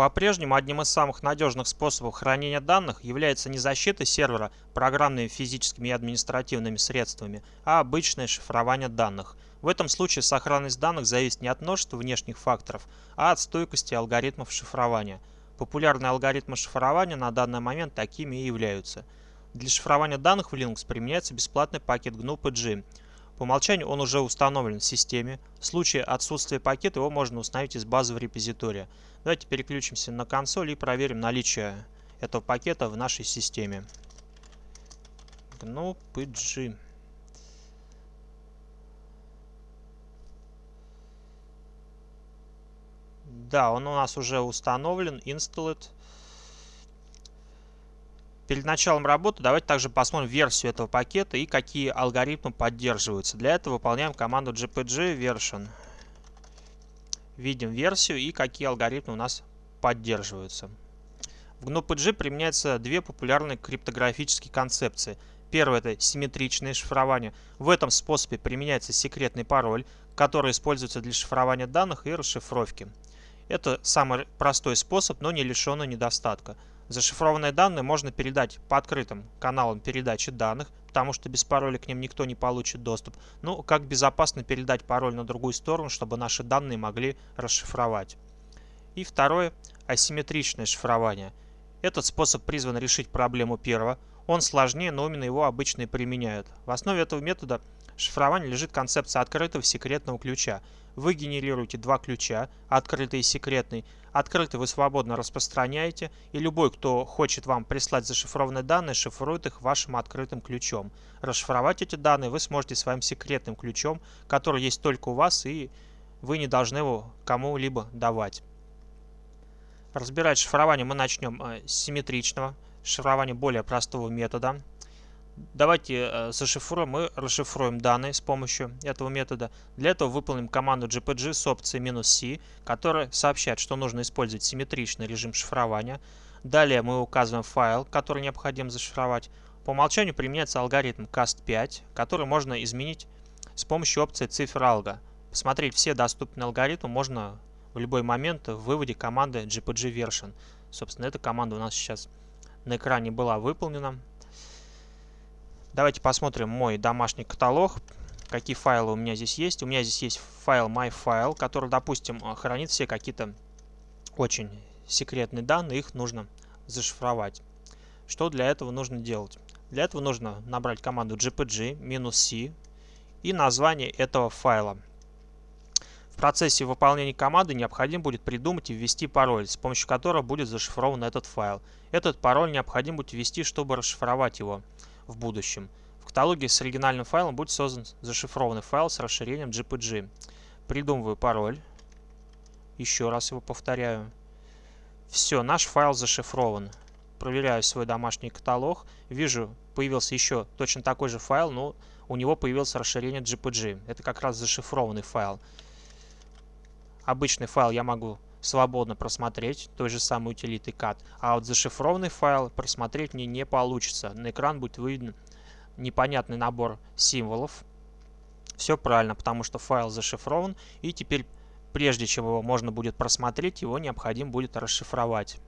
По-прежнему одним из самых надежных способов хранения данных является не защита сервера программными, физическими и административными средствами, а обычное шифрование данных. В этом случае сохранность данных зависит не от множества внешних факторов, а от стойкости алгоритмов шифрования. Популярные алгоритмы шифрования на данный момент такими и являются. Для шифрования данных в Linux применяется бесплатный пакет GNU-PG. По умолчанию он уже установлен в системе. В случае отсутствия пакета его можно установить из базового репозитория. Давайте переключимся на консоль и проверим наличие этого пакета в нашей системе. GNU-PG. Да, он у нас уже установлен, installed. Перед началом работы давайте также посмотрим версию этого пакета и какие алгоритмы поддерживаются. Для этого выполняем команду gpg version. Видим версию и какие алгоритмы у нас поддерживаются. В GNU-PG применяются две популярные криптографические концепции. Первое это симметричное шифрование. В этом способе применяется секретный пароль, который используется для шифрования данных и расшифровки. Это самый простой способ, но не лишенный недостатка. Зашифрованные данные можно передать по открытым каналам передачи данных, потому что без пароля к ним никто не получит доступ. Ну, как безопасно передать пароль на другую сторону, чтобы наши данные могли расшифровать. И второе – асимметричное шифрование. Этот способ призван решить проблему первого. Он сложнее, но именно его обычно и применяют. В основе этого метода шифрования лежит концепция открытого секретного ключа – вы генерируете два ключа, открытый и секретный. Открытый вы свободно распространяете, и любой, кто хочет вам прислать зашифрованные данные, шифрует их вашим открытым ключом. Расшифровать эти данные вы сможете своим секретным ключом, который есть только у вас, и вы не должны его кому-либо давать. Разбирать шифрование мы начнем э, с симметричного, шифрования более простого метода. Давайте э, зашифруем и расшифруем данные с помощью этого метода. Для этого выполним команду gpg с опцией "-c", которая сообщает, что нужно использовать симметричный режим шифрования. Далее мы указываем файл, который необходимо зашифровать. По умолчанию применяется алгоритм cast5, который можно изменить с помощью опции цифр. Посмотреть все доступные алгоритмы можно в любой момент в выводе команды gpg version. Собственно, эта команда у нас сейчас на экране была выполнена. Давайте посмотрим мой домашний каталог. Какие файлы у меня здесь есть. У меня здесь есть файл myfile, который, допустим, э, хранит все какие-то очень секретные данные. Их нужно зашифровать. Что для этого нужно делать? Для этого нужно набрать команду gpg-c и название этого файла. В процессе выполнения команды необходимо будет придумать и ввести пароль, с помощью которого будет зашифрован этот файл. Этот пароль необходимо будет ввести, чтобы расшифровать его в будущем. В каталоге с оригинальным файлом будет создан зашифрованный файл с расширением GPG. Придумываю пароль. Еще раз его повторяю. Все, наш файл зашифрован. Проверяю свой домашний каталог. Вижу, появился еще точно такой же файл, но у него появилось расширение GPG. Это как раз зашифрованный файл. Обычный файл я могу свободно просмотреть той же самой утилиты cat, а вот зашифрованный файл просмотреть мне не получится. На экран будет выведен непонятный набор символов. Все правильно, потому что файл зашифрован, и теперь, прежде чем его можно будет просмотреть, его необходимо будет расшифровать.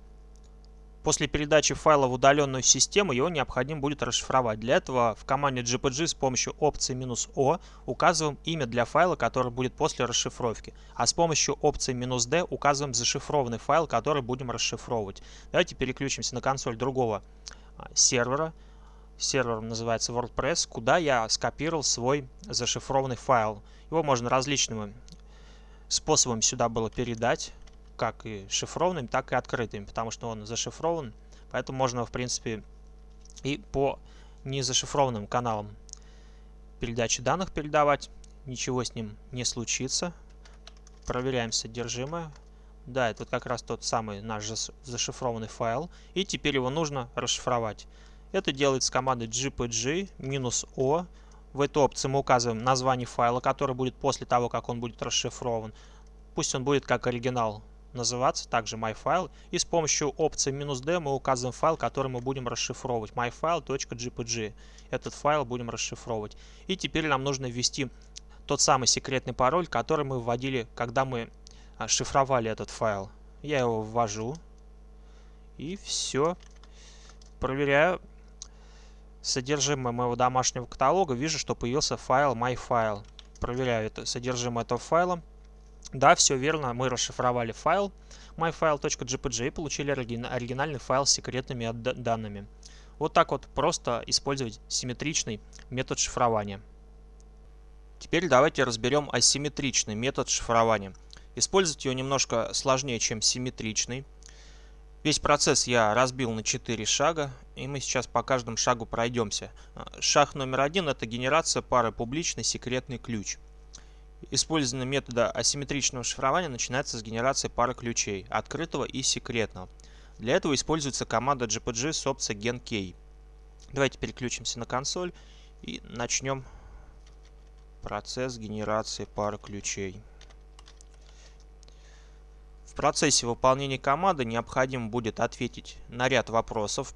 После передачи файла в удаленную систему его необходимо будет расшифровать. Для этого в команде gpg с помощью опции "-o" указываем имя для файла, который будет после расшифровки. А с помощью опции "-d указываем зашифрованный файл, который будем расшифровывать. Давайте переключимся на консоль другого а, сервера. Сервер называется WordPress, куда я скопировал свой зашифрованный файл. Его можно различными способами сюда было передать как и шифрованными, так и открытыми, потому что он зашифрован, поэтому можно, в принципе, и по незашифрованным каналам передачи данных передавать, ничего с ним не случится. Проверяем содержимое. Да, это как раз тот самый наш зашифрованный файл, и теперь его нужно расшифровать. Это делается командой gpg-o. В эту опцию мы указываем название файла, который будет после того, как он будет расшифрован. Пусть он будет как оригинал называться также myfile. И с помощью опции "-d мы указываем файл, который мы будем расшифровывать. myfile.jpg. Этот файл будем расшифровывать. И теперь нам нужно ввести тот самый секретный пароль, который мы вводили, когда мы а, шифровали этот файл. Я его ввожу. И все. Проверяю содержимое моего домашнего каталога. Вижу, что появился файл MyFile. Проверяю это содержимое этого файла. Да, все верно. Мы расшифровали файл myfile.jpg и получили оригинальный файл с секретными данными. Вот так вот просто использовать симметричный метод шифрования. Теперь давайте разберем асимметричный метод шифрования. Использовать его немножко сложнее, чем симметричный. Весь процесс я разбил на 4 шага, и мы сейчас по каждому шагу пройдемся. Шаг номер один – это генерация пары публичный секретный ключ. Использование метода асимметричного шифрования начинается с генерации пары ключей, открытого и секретного. Для этого используется команда GPG с опцией GenKey. Давайте переключимся на консоль и начнем процесс генерации пары ключей. В процессе выполнения команды необходимо будет ответить на ряд вопросов.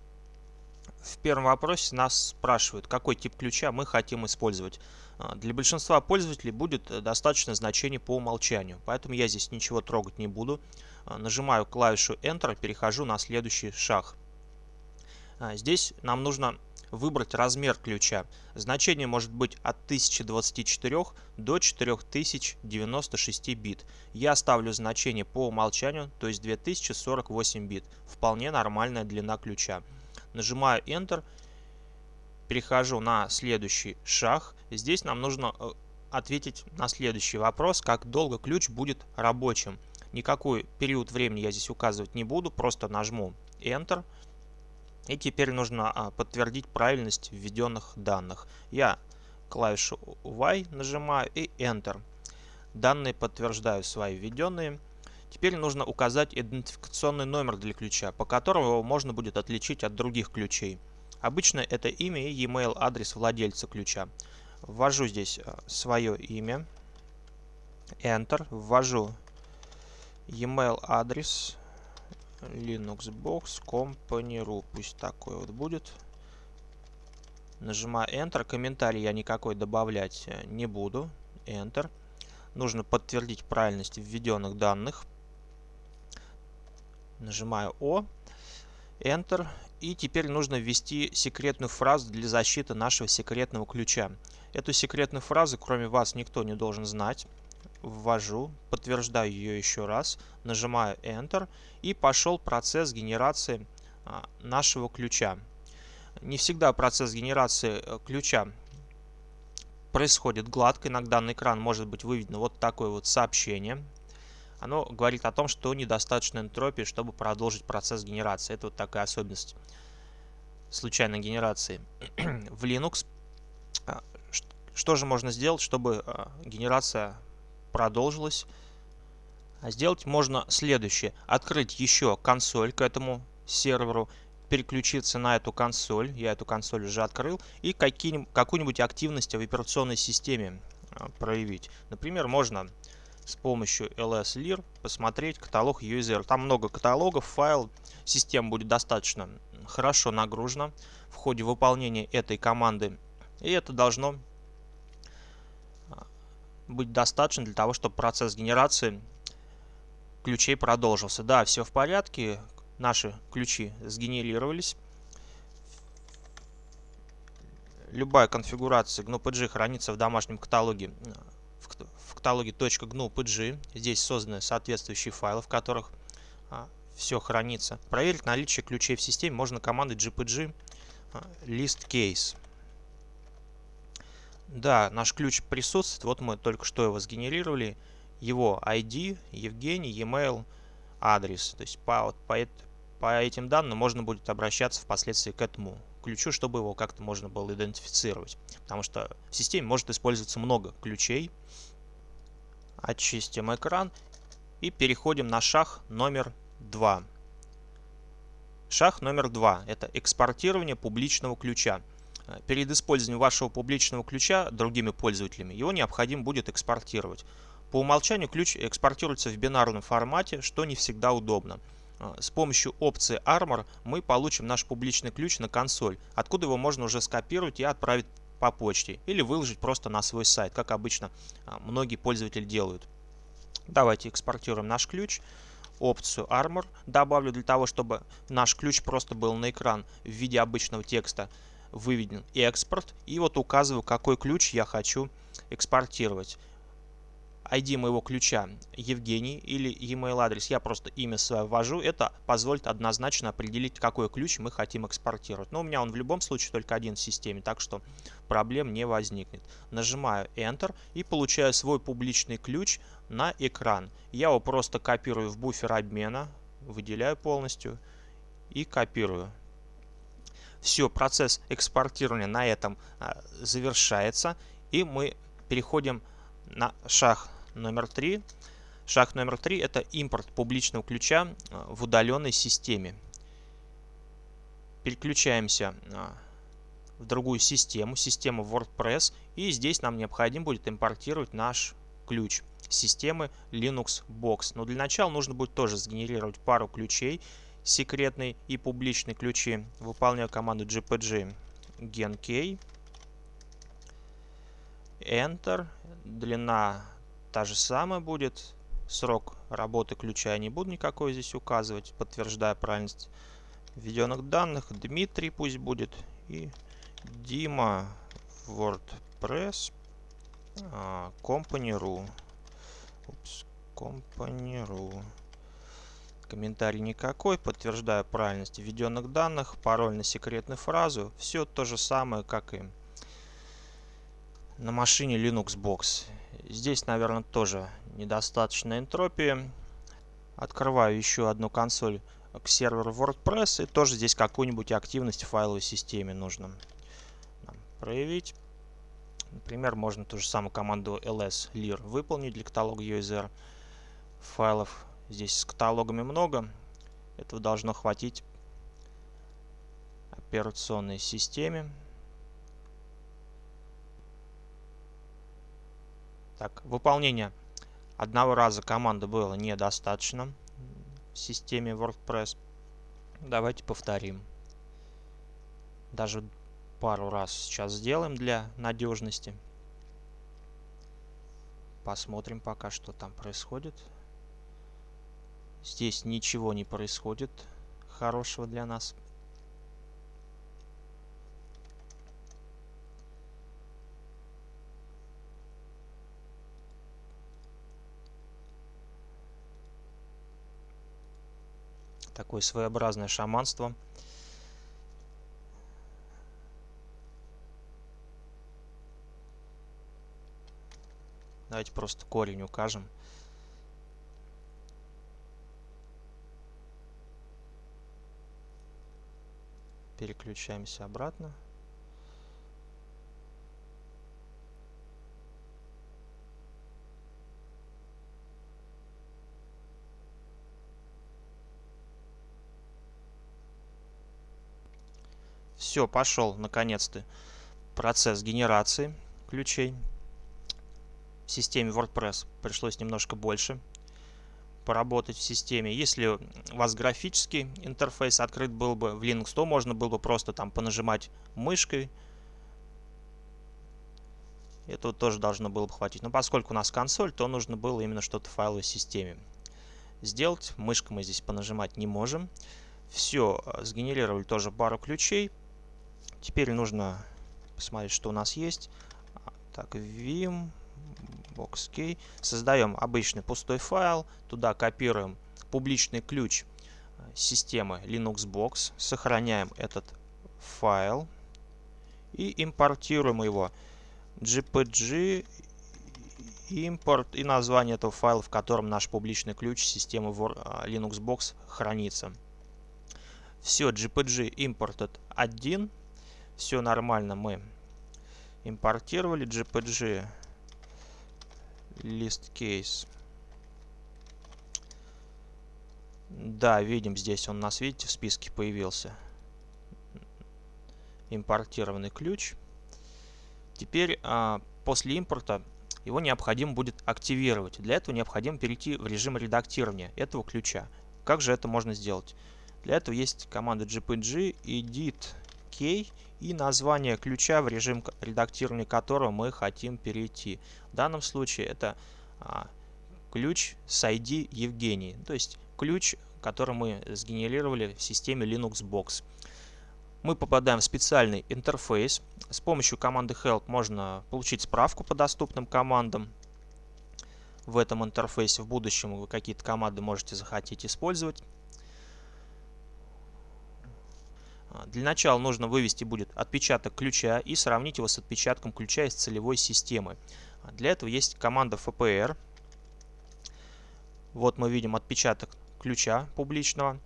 В первом вопросе нас спрашивают, какой тип ключа мы хотим использовать. А, для большинства пользователей будет э, достаточно значение по умолчанию, поэтому я здесь ничего трогать не буду. А, нажимаю клавишу Enter, перехожу на следующий шаг. А, здесь нам нужно выбрать размер ключа. Значение может быть от 1024 до 4096 бит. Я ставлю значение по умолчанию, то есть 2048 бит. Вполне нормальная длина ключа. Нажимаю Enter, перехожу на следующий шаг. Здесь нам нужно э, ответить на следующий вопрос, как долго ключ будет рабочим. Никакой период времени я здесь указывать не буду, просто нажму Enter. И теперь нужно а, подтвердить правильность введенных данных. Я клавишу Y нажимаю и Enter. Данные подтверждаю свои введенные. Теперь нужно указать идентификационный номер для ключа, по которому его можно будет отличить от других ключей. Обычно это имя и e-mail адрес владельца ключа. Ввожу здесь а, свое имя. Enter. Ввожу e-mail адрес Linuxbox Company.ru. Пусть такой вот будет. Нажимаю Enter. Комментарий я никакой добавлять э, не буду. Enter. Нужно подтвердить правильность введенных данных. Нажимаю О. Enter. И теперь нужно ввести секретную фразу для защиты нашего секретного ключа. Эту секретную фразу, кроме вас, никто не должен знать ввожу, подтверждаю ее еще раз, нажимаю Enter и пошел процесс генерации а, нашего ключа. Не всегда процесс генерации э, ключа происходит гладко. Иногда на экран может быть выведено вот такое вот сообщение. Оно говорит о том, что недостаточно энтропии, чтобы продолжить процесс генерации. Это вот такая особенность случайной генерации. В Linux а, что же можно сделать, чтобы а, генерация продолжилась. А сделать можно следующее. Открыть еще консоль к этому серверу, переключиться на эту консоль. Я эту консоль уже открыл. И какую-нибудь активность в операционной системе проявить. Например, можно с помощью ls-lir посмотреть каталог user. Там много каталогов, файл. Система будет достаточно хорошо нагружена в ходе выполнения этой команды. И это должно быть достаточно для того, чтобы процесс генерации ключей продолжился. Да, все в порядке, наши ключи сгенерировались. Любая конфигурация GNU-PG хранится в домашнем каталоге в каталоге .gnu.pg. Здесь созданы соответствующие файлы, в которых а, все хранится. Проверить наличие ключей в системе можно командой gpg а, list case. Да, наш ключ присутствует. Вот мы только что его сгенерировали. Его ID, Евгений, e-mail, адрес. То есть по, по, по этим данным можно будет обращаться впоследствии к этому ключу, чтобы его как-то можно было идентифицировать. Потому что в системе может использоваться много ключей. Очистим экран и переходим на шаг номер 2. Шаг номер 2 – это экспортирование публичного ключа. Перед использованием вашего публичного ключа другими пользователями его необходимо будет экспортировать. По умолчанию ключ экспортируется в бинарном формате, что не всегда удобно. Э, с помощью опции Armor мы получим наш публичный ключ на консоль, откуда его можно уже скопировать и отправить по почте или выложить просто на свой сайт, как обычно э, многие пользователи делают. Давайте экспортируем наш ключ. опцию Armor добавлю для того, чтобы наш ключ просто был на экран в виде обычного текста выведен экспорт. И вот указываю, какой ключ я хочу экспортировать. ID моего ключа Евгений или email адрес. Я просто имя свое ввожу. Это позволит однозначно определить, какой ключ мы хотим экспортировать. Но у меня он в любом случае только один в системе, так что проблем не возникнет. Нажимаю Enter и получаю свой публичный ключ на экран. Я его просто копирую в буфер обмена, выделяю полностью и копирую. Все, процесс экспортирования на этом а, завершается. И мы переходим на шаг номер три. Шаг номер три – это импорт публичного ключа э, в удаленной системе. Переключаемся э, в другую систему, систему WordPress, и здесь нам необходимо будет импортировать наш ключ системы Linux Box. Но для начала нужно будет тоже сгенерировать пару ключей, секретные и публичные ключи. Выполняю команду gpg genkey, Enter, длина та же самая будет. Срок работы ключа я не буду никакой здесь указывать, подтверждая правильность введенных данных. Дмитрий пусть будет. И Дима WordPress а, Company.ru. Company.ru. Комментарий никакой. Подтверждаю правильность введенных данных. Пароль на секретную фразу. Все то же самое, как и на машине Linux Box. Здесь, наверное, тоже недостаточно энтропии. Открываю еще одну консоль к серверу WordPress. И тоже здесь какую-нибудь активность в файловой системе нужно проявить. Например, можно ту же самую команду ls lir выполнить для каталога user файлов. Здесь с каталогами много. Этого должно хватить операционной системе. Так, выполнение одного раза команды было недостаточно в системе WordPress. Давайте повторим. Даже пару раз сейчас сделаем для надежности. Посмотрим пока, что там происходит. Здесь ничего не происходит хорошего для нас. Такое своеобразное шаманство. Давайте просто корень укажем. Переключаемся обратно. Все, пошел наконец-то процесс генерации ключей. В системе WordPress пришлось немножко больше поработать в системе. Если у вас графический интерфейс открыт был бы в Linux, то можно было бы просто там понажимать мышкой. Этого тоже должно было бы хватить. Но поскольку у нас консоль, то нужно было именно что-то в файловой системе сделать. Мышкой мы здесь понажимать не можем. Все, сгенерировали тоже пару ключей. Теперь нужно посмотреть, что у нас есть. Так, vim, boxkey. Создаем обычный пустой файл. Туда копируем публичный ключ системы Linux Box. Сохраняем этот файл. И импортируем его. gpg импорт и название этого файла, в котором наш публичный ключ системы Linux Box хранится. Все, gpg imported 1 все нормально мы импортировали gpg list case. Да видим здесь он нас видите в списке появился. Импортированный ключ. Теперь а, после импорта его необходимо будет активировать. Для этого необходимо перейти в режим редактирования этого ключа. Как же это можно сделать? Для этого есть команда gpg edit key и название ключа, в режим редактирования которого мы хотим перейти. В данном случае это а, ключ с ID Евгений. То есть ключ, который мы сгенерировали в системе Linux Box. Мы попадаем в специальный интерфейс. С помощью команды help можно получить справку по доступным командам. В этом интерфейсе в будущем вы какие-то команды можете захотеть использовать. А, для начала нужно вывести будет отпечаток ключа и сравнить его с отпечатком ключа из целевой системы. А, для этого есть команда FPR. Вот мы видим отпечаток ключа публичного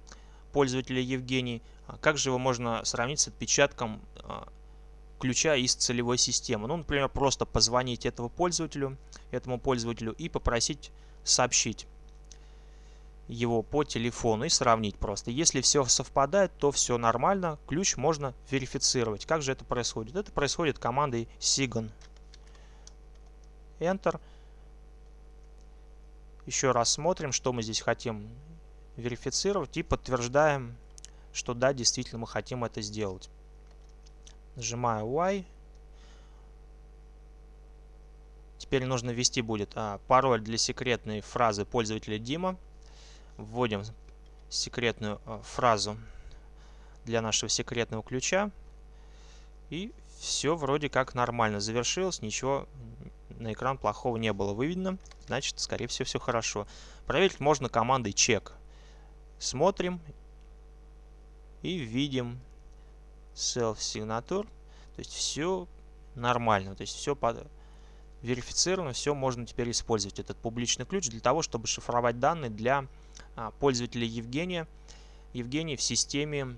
пользователя Евгений. А как же его можно сравнить с отпечатком ключа из целевой системы? Ну, например, просто позвонить этому пользователю, этому пользователю и попросить сообщить его по телефону и сравнить просто. Если все совпадает, то все нормально, ключ можно верифицировать. Как же это происходит? Это происходит командой sigon. Enter. Еще раз смотрим, что мы здесь хотим верифицировать и подтверждаем, что да, действительно мы хотим это сделать. Нажимаю Y. Теперь нужно ввести будет а, пароль для секретной фразы пользователя Дима вводим секретную э, фразу для нашего секретного ключа. И все вроде как нормально завершилось, ничего на экран плохого не было выведено. Значит, скорее всего, все хорошо. Проверить можно командой check. Смотрим и видим self-signature. То есть все нормально. То есть все под... верифицировано, все можно теперь использовать этот публичный ключ для того, чтобы шифровать данные для пользователя Евгения, Евгений в системе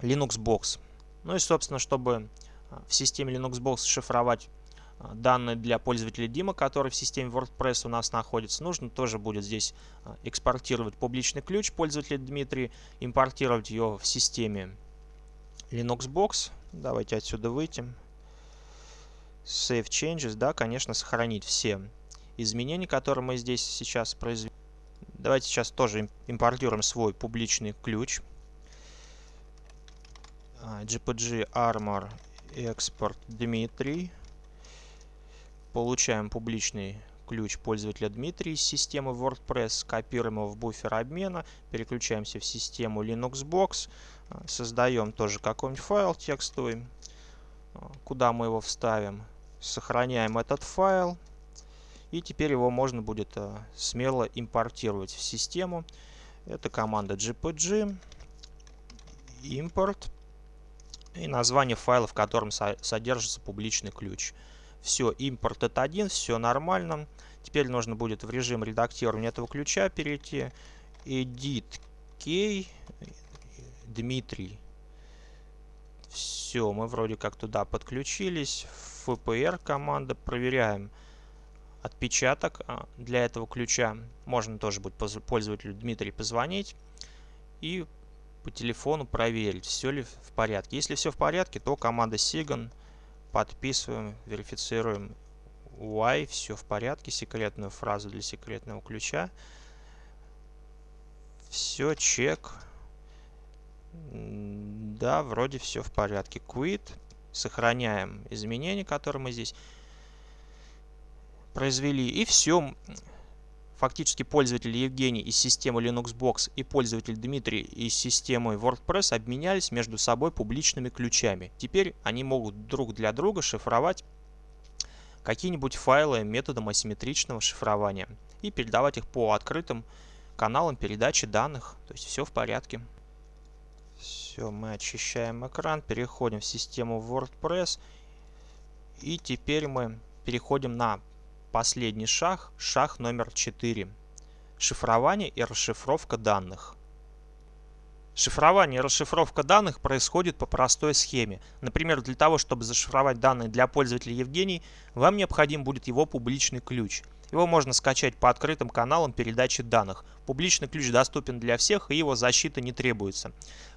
Linux Box. Ну и, собственно, чтобы а, в системе Linux Box шифровать а, данные для пользователя Дима, который в системе WordPress у нас находится, нужно тоже будет здесь экспортировать публичный ключ пользователя Дмитрий, импортировать его в системе Linux Box. Давайте отсюда выйти. Save Changes, да, конечно, сохранить все изменения, которые мы здесь сейчас произвели. Давайте сейчас тоже импортируем свой публичный ключ. GPG Armor Export Дмитрий. Получаем публичный ключ пользователя Дмитрий из системы WordPress, копируем его в буфер обмена, переключаемся в систему Linuxbox, а, создаем тоже какой-нибудь файл текстовый, а, куда мы его вставим, сохраняем этот файл, и теперь его можно будет э, смело импортировать в систему. Это команда gpg import и название файла, в котором содержится публичный ключ. Все, импорт это один, все нормально. Теперь нужно будет в режим редактирования этого ключа перейти. Edit key Дмитрий. Все, мы вроде как туда подключились. FPR команда. Проверяем отпечаток а, для этого ключа. Можно тоже будет пользователю Дмитрий позвонить и по телефону проверить, все ли в порядке. Если все в порядке, то команда Sigan подписываем, верифицируем Y, все в порядке, секретную фразу для секретного ключа. Все, чек. Да, вроде все в порядке. Quit. Сохраняем изменения, которые мы здесь произвели. И все. Фактически пользователь Евгений из системы Linuxbox и пользователь Дмитрий из системы WordPress обменялись между собой публичными ключами. Теперь они могут друг для друга шифровать какие-нибудь файлы методом асимметричного шифрования и передавать их по открытым каналам передачи данных. То есть все в порядке. Все, мы очищаем экран, переходим в систему WordPress. И теперь мы переходим на Последний шаг, шаг номер 4. Шифрование и расшифровка данных. Шифрование и расшифровка данных происходит по простой схеме. Например, для того, чтобы зашифровать данные для пользователя Евгений, вам необходим будет его публичный ключ – его можно скачать по открытым каналам передачи данных. Публичный ключ доступен для всех и его защита не требуется.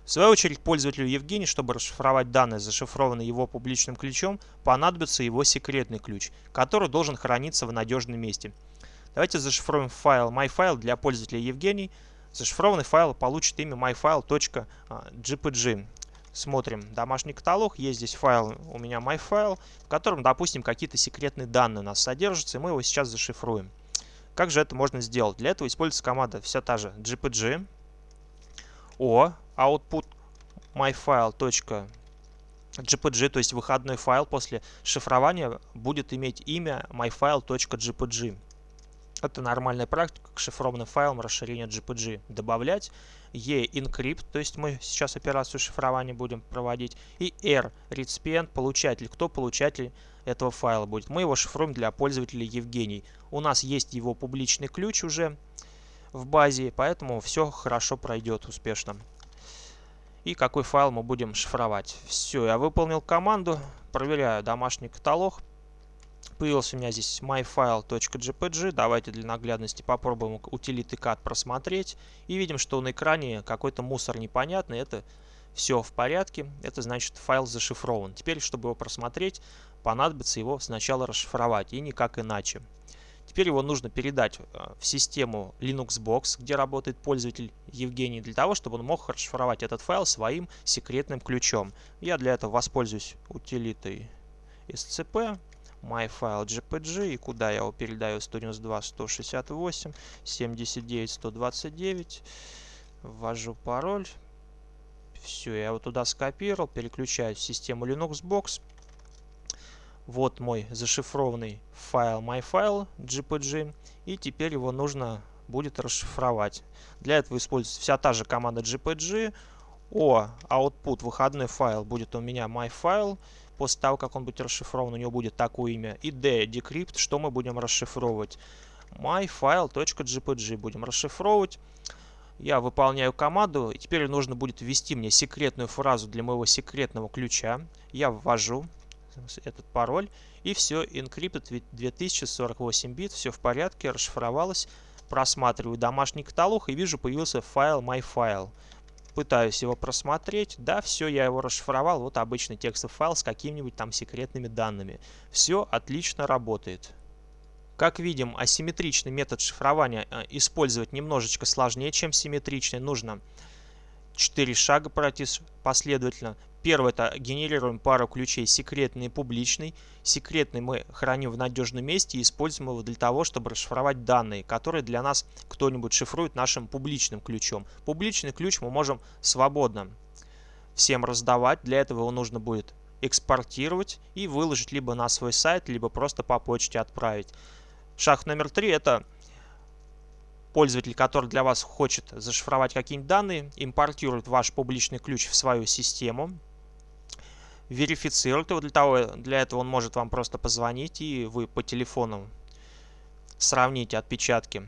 В свою очередь, пользователю Евгений, чтобы расшифровать данные, зашифрованные его публичным ключом, понадобится его секретный ключ, который должен храниться в надежном месте. Давайте зашифруем файл myfile для пользователя Евгений. Зашифрованный файл получит имя myfile.gpg смотрим домашний каталог, есть здесь файл, у меня MyFile, в котором, допустим, какие-то секретные данные у нас содержатся, и мы его сейчас зашифруем. Как же это можно сделать? Для этого используется команда вся та же gpg o output myfile.gpg, то есть выходной файл после шифрования будет иметь имя myfile.gpg. Это нормальная практика к шифрованным файлам расширения GPG добавлять. E encrypt, то есть мы сейчас операцию шифрования будем проводить. И R recipient, получатель. Кто получатель этого файла будет? Мы его шифруем для пользователя Евгений. У нас есть его публичный ключ уже в базе, поэтому все хорошо пройдет успешно. И какой файл мы будем шифровать. Все, я выполнил команду, проверяю домашний каталог. Появился у меня здесь myfile.jpg. Давайте для наглядности попробуем утилиты cat просмотреть. И видим, что на экране какой-то мусор непонятный. Это все в порядке. Это значит файл зашифрован. Теперь, чтобы его просмотреть, понадобится его сначала расшифровать. И никак иначе. Теперь его нужно передать э, в систему Linuxbox, где работает пользователь Евгений, для того, чтобы он мог расшифровать этот файл своим секретным ключом. Я для этого воспользуюсь утилитой scp myfile.jpg и куда я его передаю? 192 168 79 129 ввожу пароль. Все я его туда скопировал переключаю в систему linuxbox вот мой зашифрованный файл myfile gpg и теперь его нужно будет расшифровать. Для этого используется вся та же команда gpg о output выходной файл будет у меня myfile после того, как он будет расшифрован, у него будет такое имя. И D, decrypt, что мы будем расшифровывать? myfile.gpg будем расшифровывать. Я выполняю команду, и теперь нужно будет ввести мне секретную фразу для моего секретного ключа. Я ввожу этот пароль, и все, encrypted 2048 бит, все в порядке, расшифровалось. Просматриваю домашний каталог и вижу, появился файл myfile пытаюсь его просмотреть. Да, все, я его расшифровал. Вот обычный текстовый файл с какими-нибудь там секретными данными. Все отлично работает. Как видим, асимметричный метод шифрования э, использовать немножечко сложнее, чем симметричный. Нужно 4 шага пройти последовательно. Первый это генерируем пару ключей секретный и публичный. Секретный мы храним в надежном месте и используем его для того, чтобы расшифровать данные, которые для нас кто-нибудь шифрует нашим публичным ключом. Публичный ключ мы можем свободно всем раздавать. Для этого его нужно будет экспортировать и выложить либо на свой сайт, либо просто по почте отправить. Шаг номер три это пользователь, который для вас хочет зашифровать какие-нибудь данные, импортирует ваш публичный ключ в свою систему, верифицирует его. Для, того, для этого он может вам просто позвонить, и вы по телефону сравните отпечатки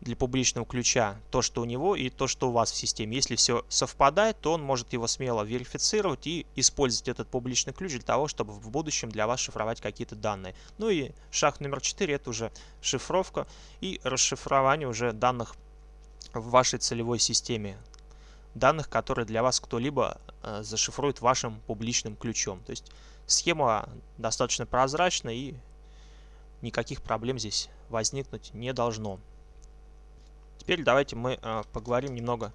для публичного ключа то, что у него и то, что у вас в системе. Если все совпадает, то он может его смело верифицировать и использовать этот публичный ключ для того, чтобы в будущем для вас шифровать какие-то данные. Ну и шаг номер 4 это уже шифровка и расшифрование уже данных в вашей целевой системе. Данных, которые для вас кто-либо э, зашифрует вашим публичным ключом. То есть схема достаточно прозрачна и никаких проблем здесь возникнуть не должно. Теперь давайте мы э, поговорим немного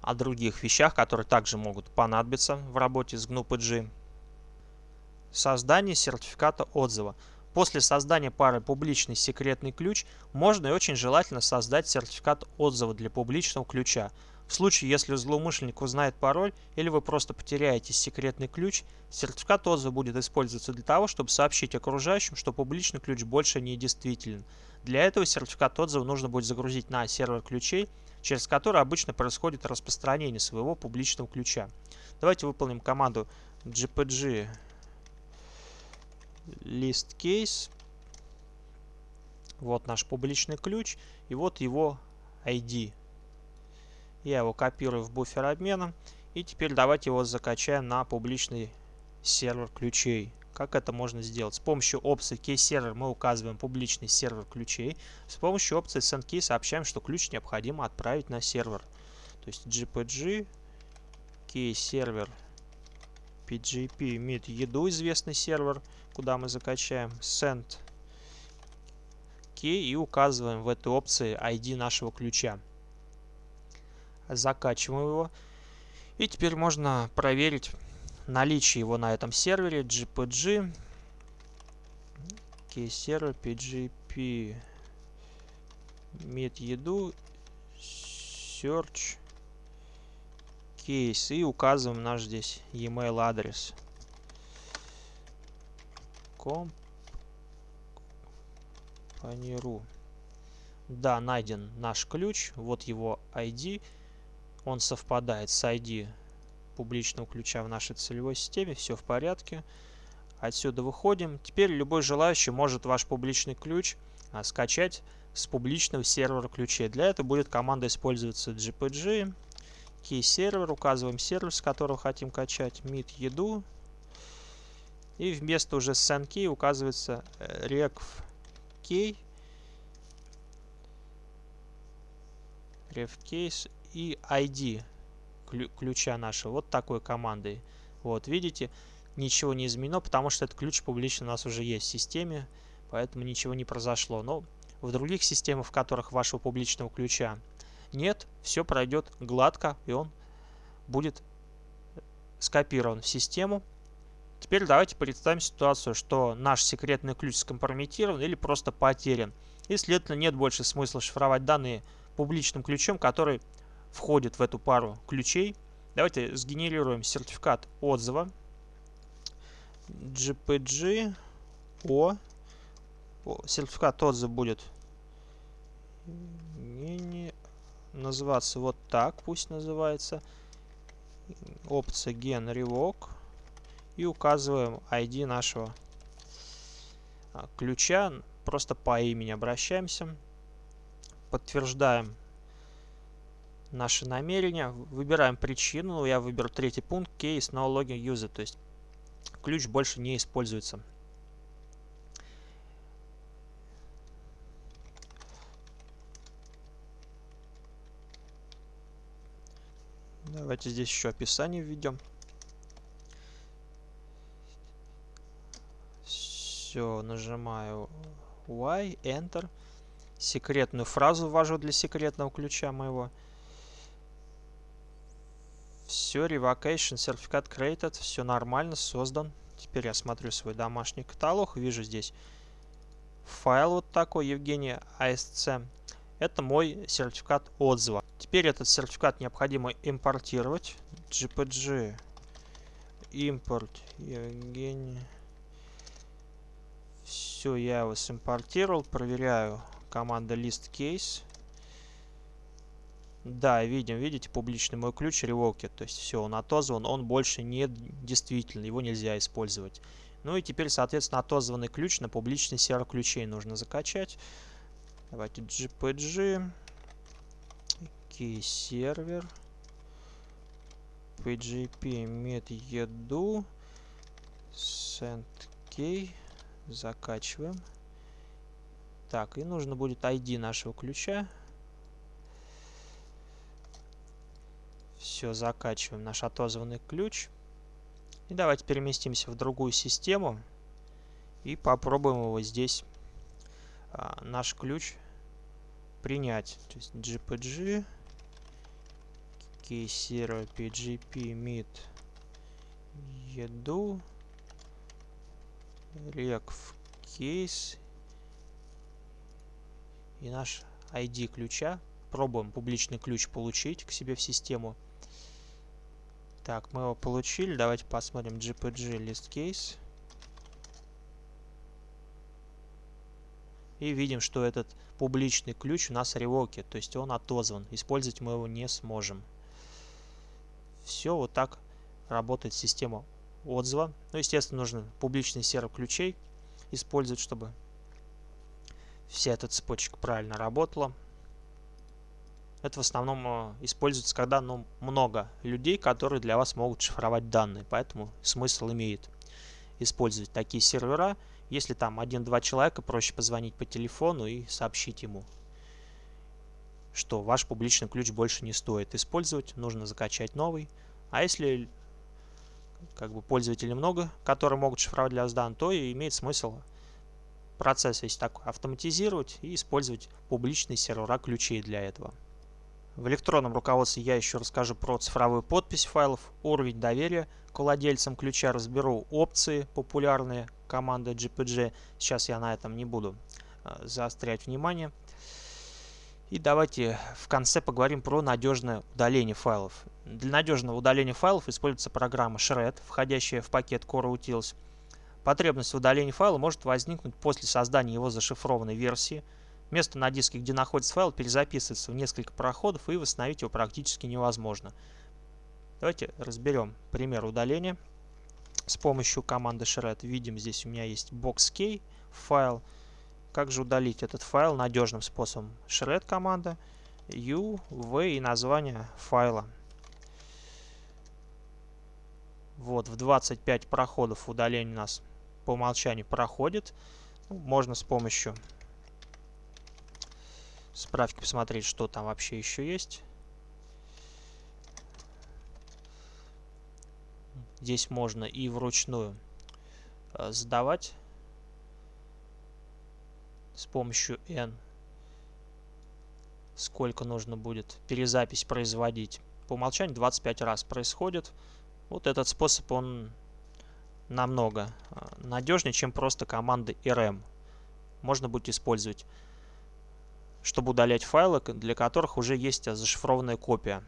о других вещах, которые также могут понадобиться в работе с GNU-PG. Создание сертификата отзыва. После создания пары публичный секретный ключ можно и очень желательно создать сертификат отзыва для публичного ключа. В случае, если злоумышленник узнает пароль или вы просто потеряете секретный ключ, сертификат отзыва будет использоваться для того, чтобы сообщить окружающим, что публичный ключ больше не действителен. Для этого сертификат отзыва нужно будет загрузить на сервер ключей, через который обычно происходит распространение своего публичного ключа. Давайте выполним команду gpg list case. Вот наш публичный ключ и вот его ID. Я его копирую в буфер обмена. И теперь давайте его закачаем на публичный сервер ключей. Как это можно сделать? С помощью опции key-сервер мы указываем публичный сервер ключей. С помощью опции sendKey сообщаем, что ключ необходимо отправить на сервер. То есть gpg key-сервер pgp имеет еду, известный сервер, куда мы закачаем send key и указываем в этой опции ID нашего ключа. Закачиваем его. И теперь можно проверить наличие его на этом сервере gpg server pgp Meet еду. Search case. И указываем наш здесь e-mail адрес. Компаниру. Да, найден наш ключ. Вот его ID. Он совпадает с ID публичного ключа в нашей целевой системе. Все в порядке. Отсюда выходим. Теперь любой желающий может ваш публичный ключ а, скачать с публичного сервера ключей. Для этого будет команда использоваться gpg, key сервер, указываем сервер, с которого хотим качать, meet еду. И вместо уже send key указывается э, rec key, ref case и ID ключа нашего. Вот такой командой. Вот, видите, ничего не изменено, потому что этот ключ публично у нас уже есть в системе, поэтому ничего не произошло. Но в других системах, в которых вашего публичного ключа нет, все пройдет гладко, и он будет скопирован в систему. Теперь давайте представим ситуацию, что наш секретный ключ скомпрометирован или просто потерян. И, следовательно, нет больше смысла шифровать данные публичным ключом, который входит в эту пару ключей. Давайте сгенерируем сертификат отзыва GPG O. Сертификат отзыва будет называться вот так, пусть называется. Опция Gen Revoke. И указываем ID нашего а, ключа. Просто по имени обращаемся. Подтверждаем наши намерения. Выбираем причину. Я выберу третий пункт. Case no login user. То есть ключ больше не используется. Давайте здесь еще описание введем. Все, нажимаю Y, Enter. Секретную фразу ввожу для секретного ключа моего. Все, revocation, сертификат created, все нормально, создан. Теперь я смотрю свой домашний каталог, вижу здесь файл вот такой, Евгений ASC. Это мой сертификат отзыва. Теперь этот сертификат необходимо импортировать. GPG импорт Евгений. Все, я его симпортировал. Проверяю команда list case. Да, видим, видите, публичный мой ключ ревоки. То есть все, он отозван, он больше не действительно, его нельзя использовать. Ну и теперь, соответственно, отозванный ключ на публичный сервер ключей нужно закачать. Давайте GPG. Key сервер. PGP met еду. Send key. Закачиваем. Так, и нужно будет ID нашего ключа. Все, закачиваем наш отозванный ключ. И давайте переместимся в другую систему. И попробуем его здесь, а, наш ключ, принять. То есть GPG, K0, PGP, MIT, еду, rec case и наш ID ключа. Пробуем публичный ключ получить к себе в систему. Так, мы его получили. Давайте посмотрим GPG list case. И видим, что этот публичный ключ у нас ревоки, то есть он отозван. Использовать мы его не сможем. Все, вот так работает система отзыва. Ну, естественно, нужно публичный сервер ключей использовать, чтобы вся эта цепочка правильно работала. Это в основном э, используется, когда ну, много людей, которые для вас могут шифровать данные. Поэтому смысл имеет использовать такие сервера. Если там один-два человека, проще позвонить по телефону и сообщить ему, что ваш публичный ключ больше не стоит использовать, нужно закачать новый. А если как бы пользователей много, которые могут шифровать для вас данные, то и имеет смысл процесс если такой автоматизировать и использовать публичные сервера ключей для этого. В электронном руководстве я еще расскажу про цифровую подпись файлов, уровень доверия к владельцам ключа, разберу опции популярные команды GPG. Сейчас я на этом не буду э, заострять внимание. И давайте в конце поговорим про надежное удаление файлов. Для надежного удаления файлов используется программа Shred, входящая в пакет Core Utils. Потребность в удалении файла может возникнуть после создания его зашифрованной версии. Место на диске, где находится файл, перезаписывается в несколько проходов и восстановить его практически невозможно. Давайте разберем пример удаления с помощью команды shred. Видим, здесь у меня есть boxk файл. Как же удалить этот файл надежным способом? Shred команда, u, v и название файла. Вот, в 25 проходов удаление у нас по умолчанию проходит. Можно с помощью справки посмотреть, что там вообще еще есть. Здесь можно и вручную э, сдавать с помощью n. Сколько нужно будет перезапись производить. По умолчанию 25 раз происходит. Вот этот способ, он намного э, надежнее, чем просто команды rm. Можно будет использовать, чтобы удалять файлы, для которых уже есть зашифрованная копия.